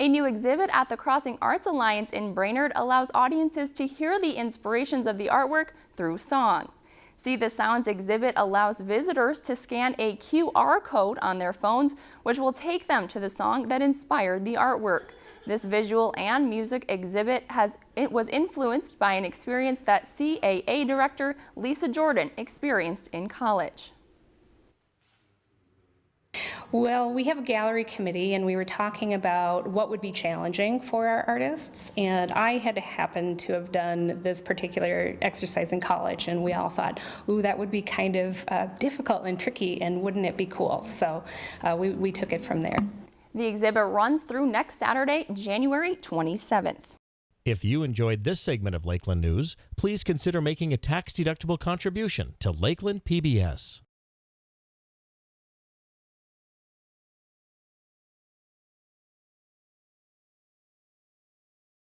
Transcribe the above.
A new exhibit at the Crossing Arts Alliance in Brainerd allows audiences to hear the inspirations of the artwork through song. See the Sounds exhibit allows visitors to scan a QR code on their phones, which will take them to the song that inspired the artwork. This visual and music exhibit has it was influenced by an experience that CAA director Lisa Jordan experienced in college. Well, we have a gallery committee, and we were talking about what would be challenging for our artists. And I had happened to have done this particular exercise in college, and we all thought, ooh, that would be kind of uh, difficult and tricky, and wouldn't it be cool? So uh, we, we took it from there. The exhibit runs through next Saturday, January 27th. If you enjoyed this segment of Lakeland News, please consider making a tax-deductible contribution to Lakeland PBS.